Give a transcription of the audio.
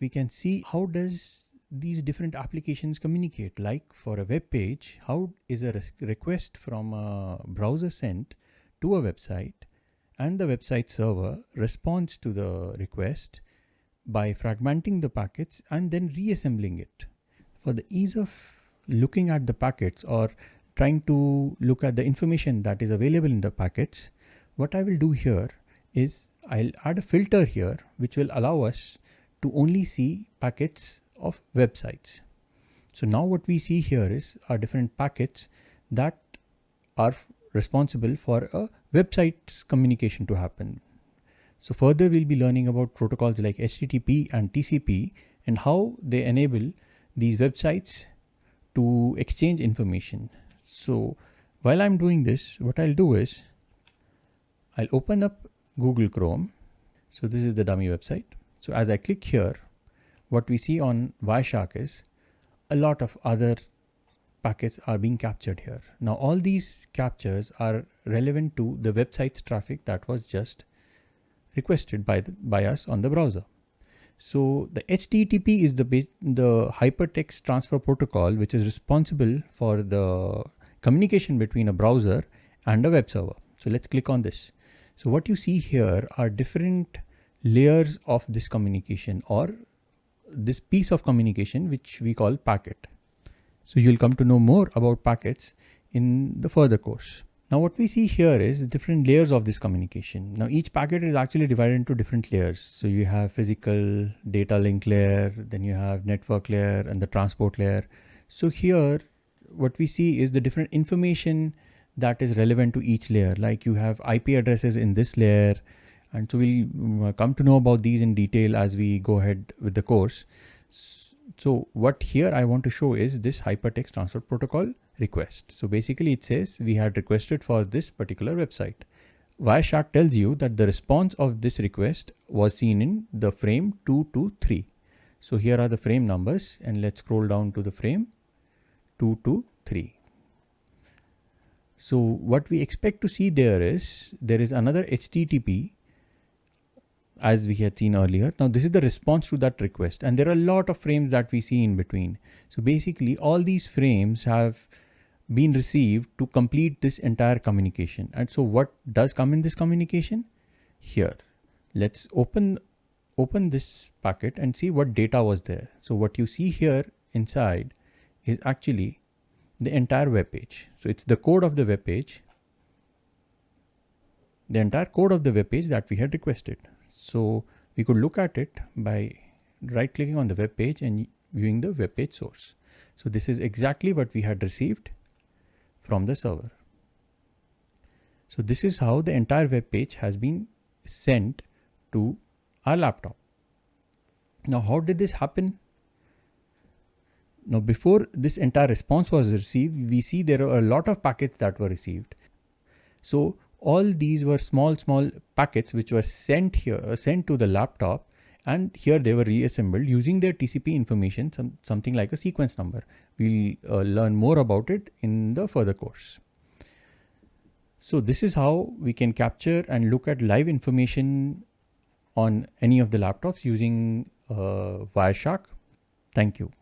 we can see how does these different applications communicate. Like for a web page how is a request from a browser sent to a website and the website server responds to the request by fragmenting the packets and then reassembling it. For the ease of looking at the packets or trying to look at the information that is available in the packets what I will do here is I'll add a filter here which will allow us to only see packets of websites. So now what we see here is our different packets that are responsible for a website's communication to happen. So further we'll be learning about protocols like HTTP and TCP and how they enable these websites to exchange information. So while I'm doing this, what I'll do is I'll open up Google Chrome. So this is the dummy website. So as I click here, what we see on Wireshark is a lot of other packets are being captured here. Now all these captures are relevant to the website's traffic that was just requested by, the, by us on the browser. So the HTTP is the, the hypertext transfer protocol which is responsible for the communication between a browser and a web server. So let's click on this. So what you see here are different layers of this communication or this piece of communication which we call packet. So you'll come to know more about packets in the further course. Now what we see here is different layers of this communication. Now each packet is actually divided into different layers. So you have physical data link layer, then you have network layer and the transport layer. So here what we see is the different information that is relevant to each layer. Like you have IP addresses in this layer, and so we'll mm, uh, come to know about these in detail as we go ahead with the course. So what here I want to show is this hypertext transfer protocol request. So basically it says we had requested for this particular website. Wireshark tells you that the response of this request was seen in the frame 223. So here are the frame numbers and let's scroll down to the frame 223. So what we expect to see there is there is another HTTP as we had seen earlier. Now this is the response to that request and there are a lot of frames that we see in between. So basically all these frames have been received to complete this entire communication. And so what does come in this communication? Here, let's open, open this packet and see what data was there. So what you see here inside is actually the entire web page. So it's the code of the web page, the entire code of the web page that we had requested. So we could look at it by right clicking on the web page and viewing the web page source. So this is exactly what we had received from the server. So this is how the entire web page has been sent to our laptop. Now, how did this happen? Now, before this entire response was received, we see there are a lot of packets that were received. So all these were small, small packets which were sent here, uh, sent to the laptop and here they were reassembled using their TCP information, some, something like a sequence number. We'll uh, learn more about it in the further course. So this is how we can capture and look at live information on any of the laptops using uh, Wireshark. Thank you.